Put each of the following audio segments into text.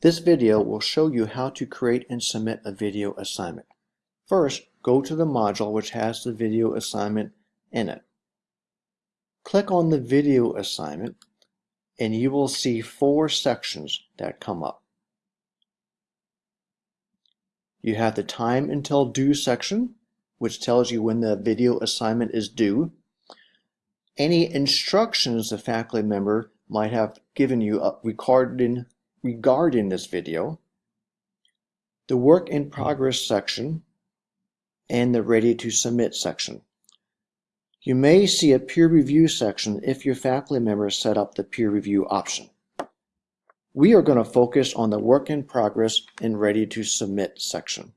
This video will show you how to create and submit a video assignment. First, go to the module which has the video assignment in it. Click on the video assignment and you will see four sections that come up. You have the time until due section, which tells you when the video assignment is due. Any instructions the faculty member might have given you uh, regarding regarding this video, the work in progress section, and the ready to submit section. You may see a peer review section if your faculty member set up the peer review option. We are going to focus on the work in progress and ready to submit section.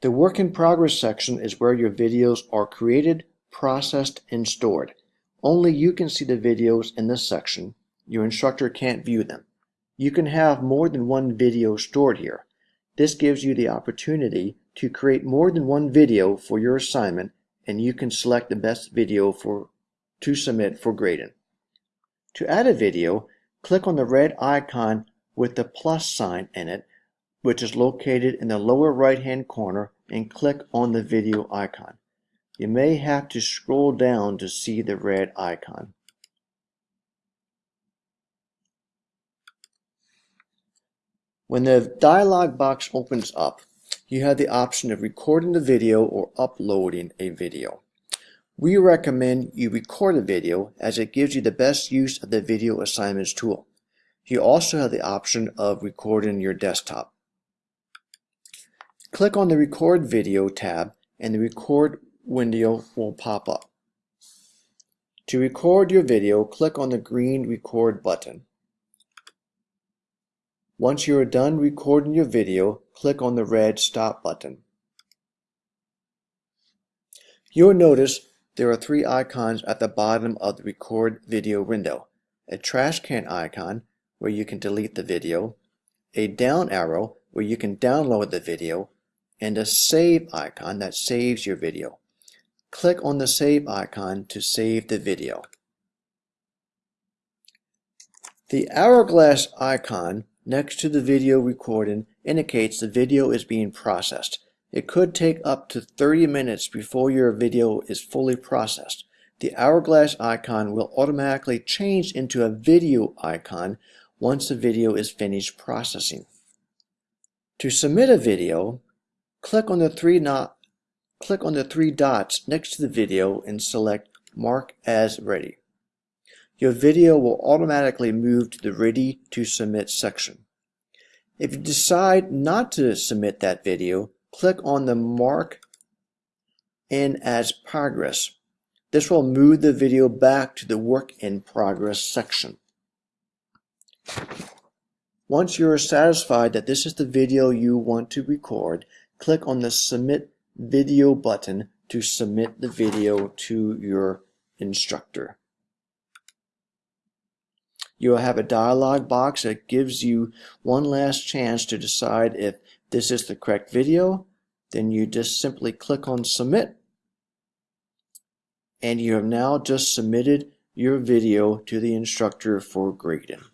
The work in progress section is where your videos are created, processed, and stored. Only you can see the videos in this section. Your instructor can't view them. You can have more than one video stored here. This gives you the opportunity to create more than one video for your assignment and you can select the best video for to submit for grading. To add a video, click on the red icon with the plus sign in it, which is located in the lower right hand corner and click on the video icon. You may have to scroll down to see the red icon. When the dialog box opens up, you have the option of recording the video or uploading a video. We recommend you record a video as it gives you the best use of the video assignments tool. You also have the option of recording your desktop. Click on the record video tab and the record window will pop up. To record your video, click on the green record button. Once you are done recording your video, click on the red stop button. You'll notice there are three icons at the bottom of the record video window. A trash can icon where you can delete the video, a down arrow where you can download the video, and a save icon that saves your video. Click on the save icon to save the video. The hourglass icon next to the video recording indicates the video is being processed. It could take up to 30 minutes before your video is fully processed. The hourglass icon will automatically change into a video icon once the video is finished processing. To submit a video, click on the three not click on the three dots next to the video and select Mark as Ready your video will automatically move to the Ready to Submit section. If you decide not to submit that video, click on the Mark in as Progress. This will move the video back to the Work in Progress section. Once you're satisfied that this is the video you want to record, click on the Submit Video button to submit the video to your instructor. You'll have a dialog box that gives you one last chance to decide if this is the correct video. Then you just simply click on submit. And you have now just submitted your video to the instructor for grading.